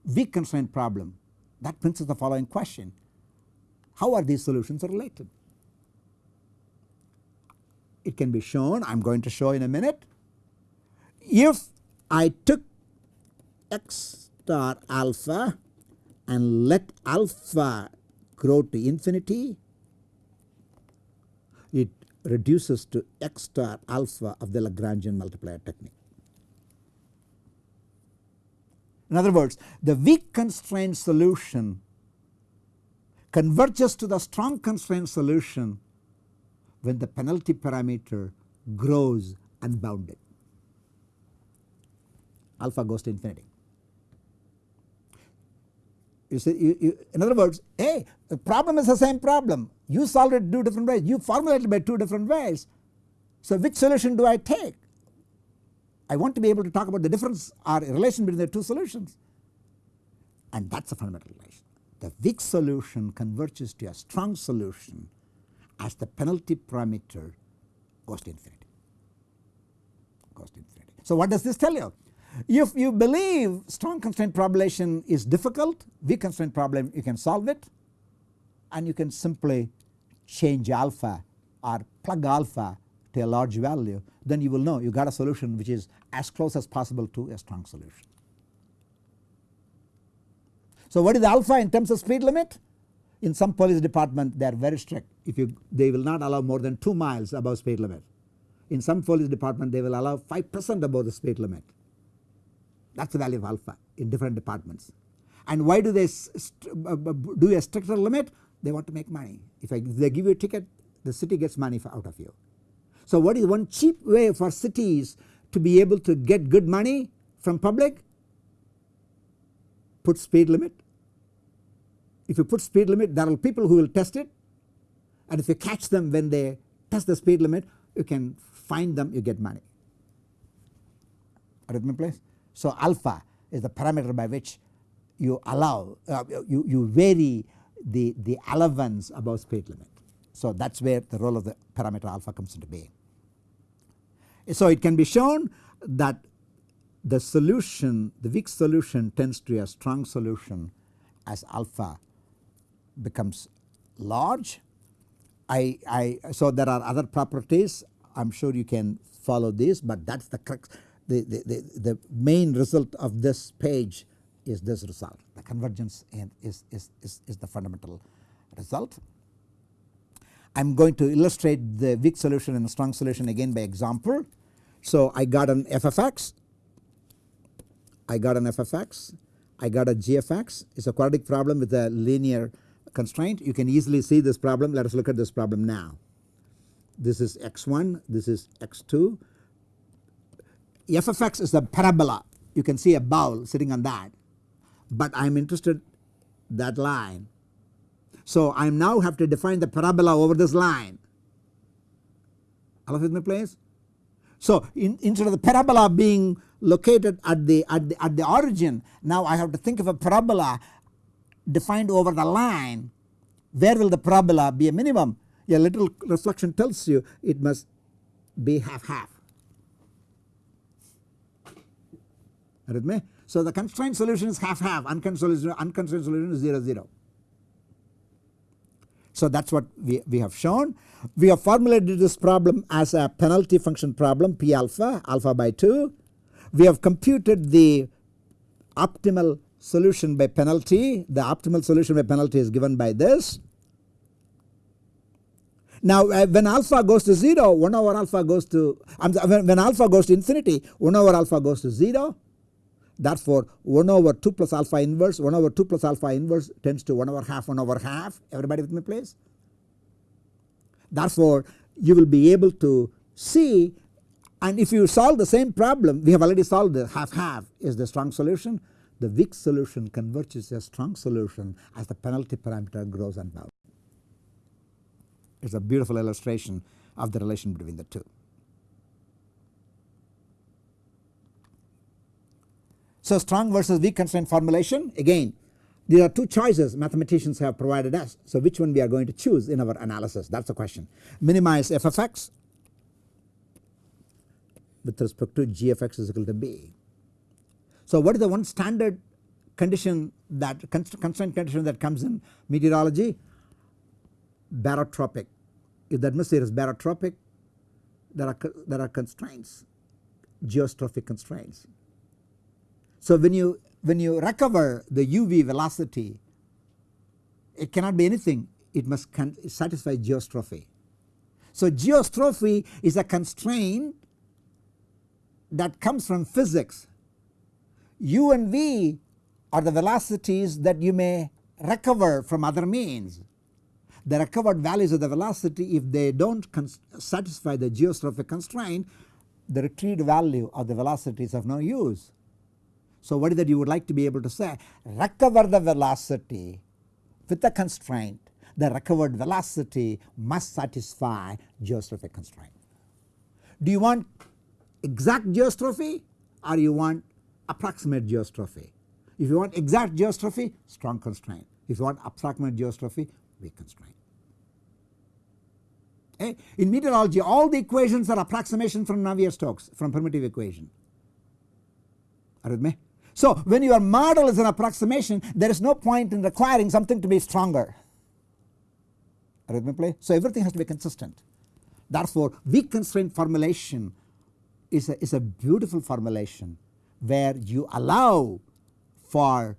weak constraint problem. That brings us the following question. How are these solutions related? It can be shown I am going to show in a minute. If I took x star alpha and let alpha grow to infinity it reduces to x star alpha of the Lagrangian multiplier technique. In other words the weak constraint solution converges to the strong constraint solution when the penalty parameter grows unbounded alpha goes to infinity. You see, you, you, in other words, hey, the problem is the same problem. You solved it two different ways. You formulated it by two different ways. So which solution do I take? I want to be able to talk about the difference or relation between the two solutions. And that is a fundamental relation. The weak solution converges to a strong solution as the penalty parameter goes to infinity goes to infinity. So what does this tell you? If you believe strong constraint population is difficult, weak constraint problem you can solve it and you can simply change alpha or plug alpha to a large value then you will know you got a solution which is as close as possible to a strong solution. So what is alpha in terms of speed limit? In some police department they are very strict if you they will not allow more than 2 miles above speed limit. In some police department they will allow 5 percent above the speed limit that is the value of alpha in different departments. And why do they uh, uh, do a stricter limit? They want to make money. If, I, if they give you a ticket the city gets money out of you. So what is one cheap way for cities to be able to get good money from public? Put speed limit. If you put speed limit there are people who will test it and if you catch them when they test the speed limit you can find them you get money. Are you my place? So alpha is the parameter by which you allow uh, you, you vary the, the allowance above speed limit. So that is where the role of the parameter alpha comes into being. So it can be shown that the solution the weak solution tends to a strong solution as alpha becomes large. I, I so there are other properties I am sure you can follow this but that is the crux the, the, the, main result of this page is this result. The convergence is, is, is, is the fundamental result. I am going to illustrate the weak solution and the strong solution again by example. So I got an f of x, I got an f of x, I got a g of x. It is a quadratic problem with a linear constraint. You can easily see this problem. Let us look at this problem now. This is x1 this is x2 f of x is a parabola. You can see a bowl sitting on that. But I am interested that line. So I now have to define the parabola over this line. All of in place. So in, instead of the parabola being located at the, at the at the origin now I have to think of a parabola defined over the line. Where will the parabola be a minimum? A little reflection tells you it must be half half with me. So the constrained solution is half half unconstrained solution, unconstrained solution is 0 0. So that is what we, we have shown. We have formulated this problem as a penalty function problem P alpha alpha by 2. We have computed the optimal solution by penalty the optimal solution by penalty is given by this. Now uh, when alpha goes to 0 1 over alpha goes to when, when alpha goes to infinity 1 over alpha goes to 0 Therefore 1 over 2 plus alpha inverse 1 over 2 plus alpha inverse tends to 1 over half 1 over half everybody with me please. Therefore you will be able to see and if you solve the same problem we have already solved the half half is the strong solution the weak solution converges to a strong solution as the penalty parameter grows and bounds. It is a beautiful illustration of the relation between the two. So strong versus weak constraint formulation again there are two choices mathematicians have provided us. So which one we are going to choose in our analysis that is the question. Minimize f of x with respect to g of x is equal to b. So what is the one standard condition that constraint condition that comes in meteorology barotropic. If the atmosphere is barotropic there are there are constraints geostrophic constraints so when you when you recover the UV velocity it cannot be anything it must satisfy geostrophy. So geostrophy is a constraint that comes from physics. U and V are the velocities that you may recover from other means. The recovered values of the velocity if they do not satisfy the geostrophic constraint the retrieved value of the velocity is of no use. So what is that you would like to be able to say? Recover the velocity with the constraint the recovered velocity must satisfy geostrophic constraint. Do you want exact geostrophy or you want approximate geostrophy? If you want exact geostrophy strong constraint. If you want approximate geostrophy weak constraint. Okay. In meteorology all the equations are approximation from Navier-Stokes from primitive equation. Are with me? So when your model is an approximation there is no point in requiring something to be stronger. So everything has to be consistent. Therefore weak constraint formulation is a, is a beautiful formulation where you allow for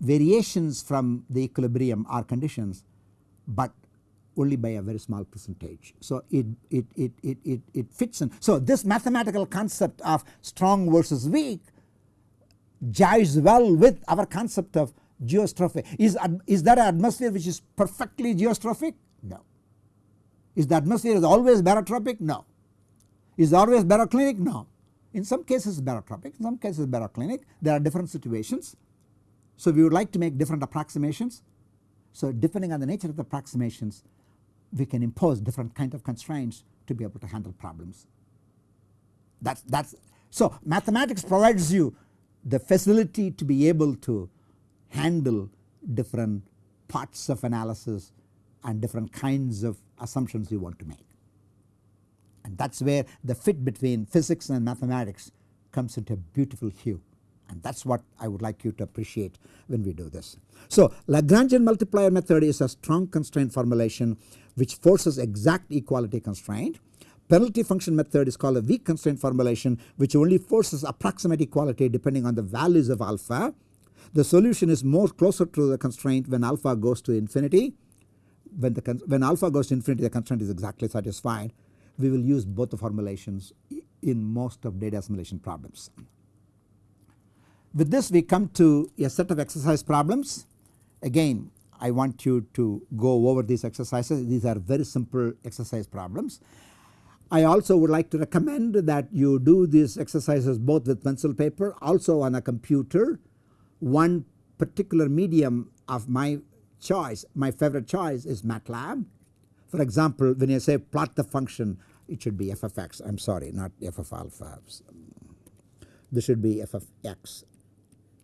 variations from the equilibrium or conditions but only by a very small percentage. So it, it, it, it, it, it fits in. So this mathematical concept of strong versus weak jives well with our concept of geostrophic. Is, is that an atmosphere which is perfectly geostrophic? No. Is the atmosphere is always barotropic? No. Is always baroclinic? No. In some cases barotropic, in some cases baroclinic. There are different situations. So we would like to make different approximations. So depending on the nature of the approximations we can impose different kind of constraints to be able to handle problems. That's that's so mathematics provides you the facility to be able to handle different parts of analysis and different kinds of assumptions you want to make. And that is where the fit between physics and mathematics comes into a beautiful hue and that is what I would like you to appreciate when we do this. So Lagrangian multiplier method is a strong constraint formulation which forces exact equality constraint. Penalty function method is called a weak constraint formulation which only forces approximate equality depending on the values of alpha. The solution is more closer to the constraint when alpha goes to infinity. When, the, when alpha goes to infinity the constraint is exactly satisfied. We will use both the formulations in most of data assimilation problems. With this we come to a set of exercise problems. Again I want you to go over these exercises. These are very simple exercise problems. I also would like to recommend that you do these exercises both with pencil paper also on a computer. One particular medium of my choice, my favorite choice is MATLAB. For example, when you say plot the function it should be f of x I am sorry not f of alpha. This should be f of x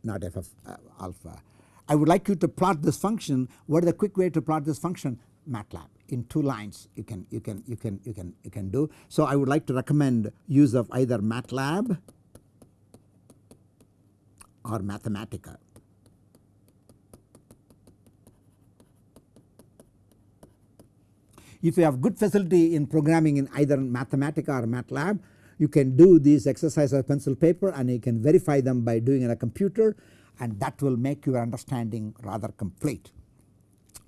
not f of uh, alpha. I would like you to plot this function. What is the quick way to plot this function? MATLAB in two lines you can you can you can you can you can do. So I would like to recommend use of either MATLAB or Mathematica. If you have good facility in programming in either Mathematica or MATLAB you can do these exercises on pencil paper and you can verify them by doing it on a computer and that will make your understanding rather complete.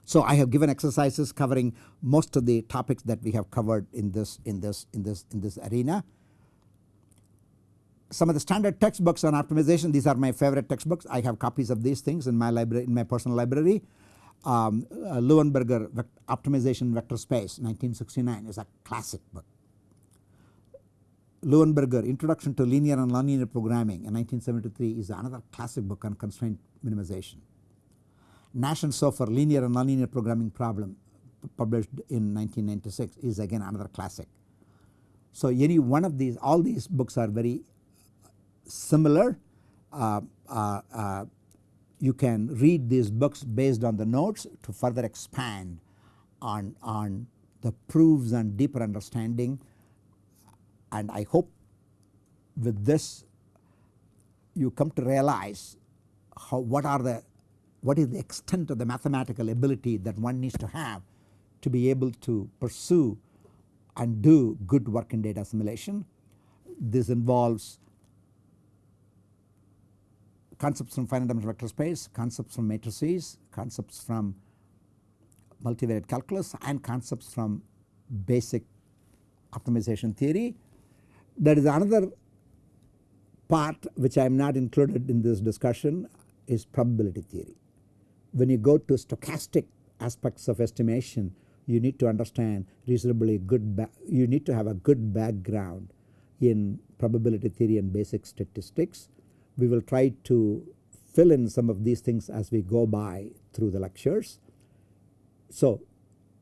So I have given exercises covering most of the topics that we have covered in this in this in this in this arena. Some of the standard textbooks on optimization these are my favorite textbooks I have copies of these things in my library in my personal library. Um, uh, Luenberger optimization vector space 1969 is a classic book. Luenberger Introduction to Linear and Nonlinear Programming in 1973 is another classic book on constraint minimization. Nash and Sofer Linear and Nonlinear Programming Problem published in 1996 is again another classic. So any one of these all these books are very similar. Uh, uh, uh, you can read these books based on the notes to further expand on, on the proofs and deeper understanding and I hope with this you come to realize how what are the what is the extent of the mathematical ability that one needs to have to be able to pursue and do good work in data assimilation. This involves concepts from finite dimensional vector space, concepts from matrices, concepts from multivariate calculus and concepts from basic optimization theory there is another part which I am not included in this discussion is probability theory. When you go to stochastic aspects of estimation you need to understand reasonably good you need to have a good background in probability theory and basic statistics. We will try to fill in some of these things as we go by through the lectures. So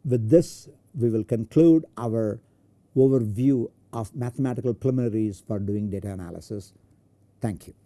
with this we will conclude our overview of mathematical preliminaries for doing data analysis. Thank you.